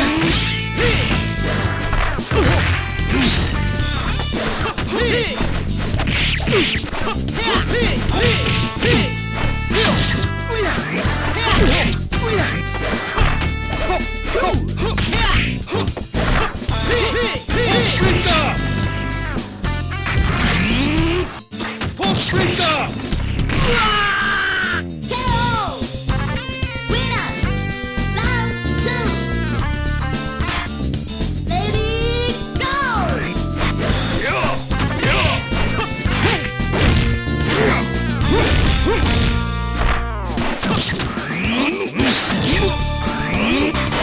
こなっ!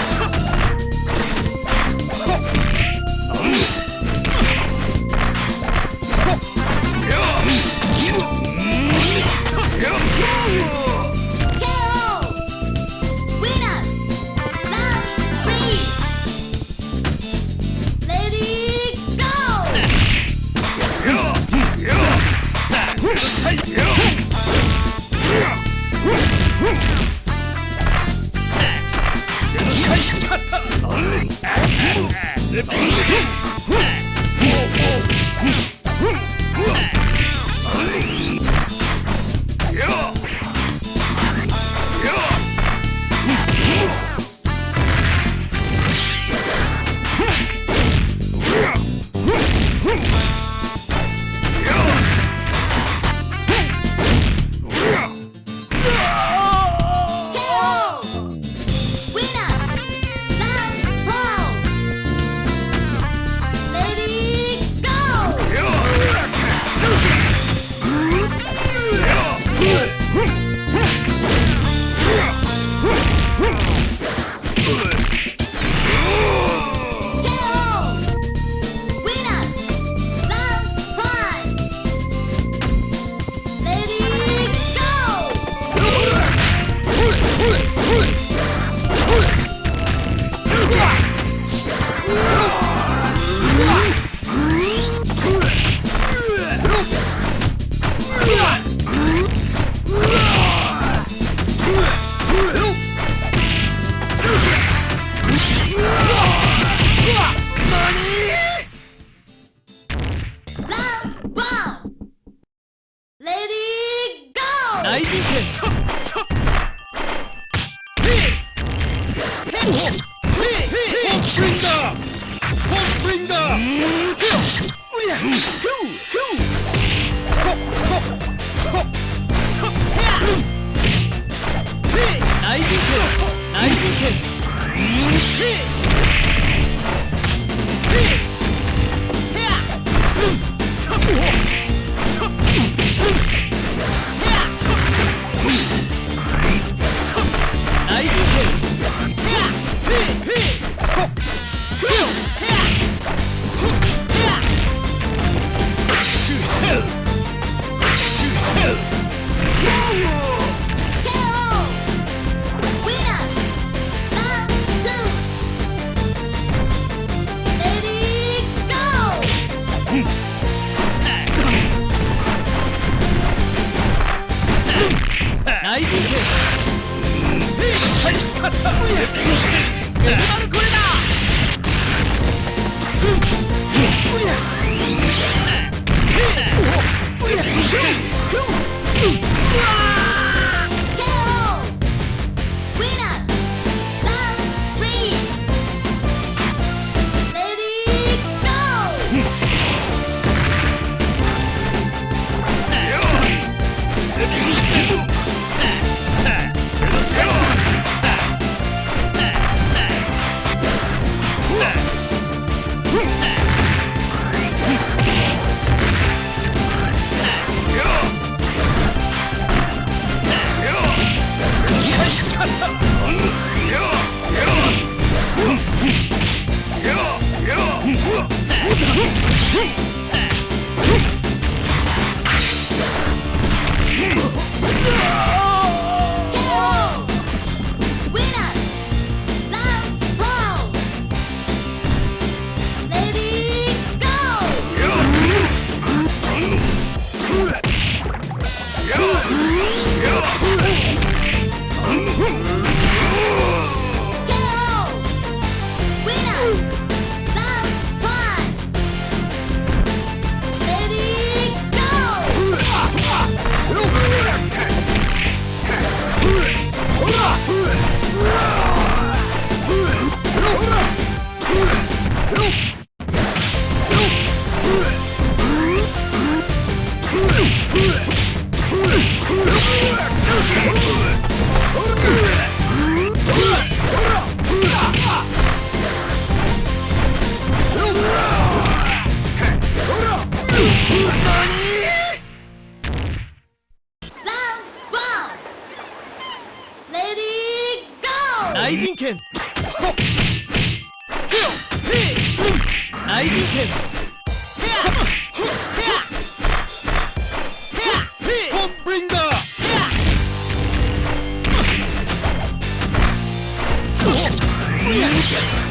Peace. Hey! 愛人剣愛人剣ト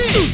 内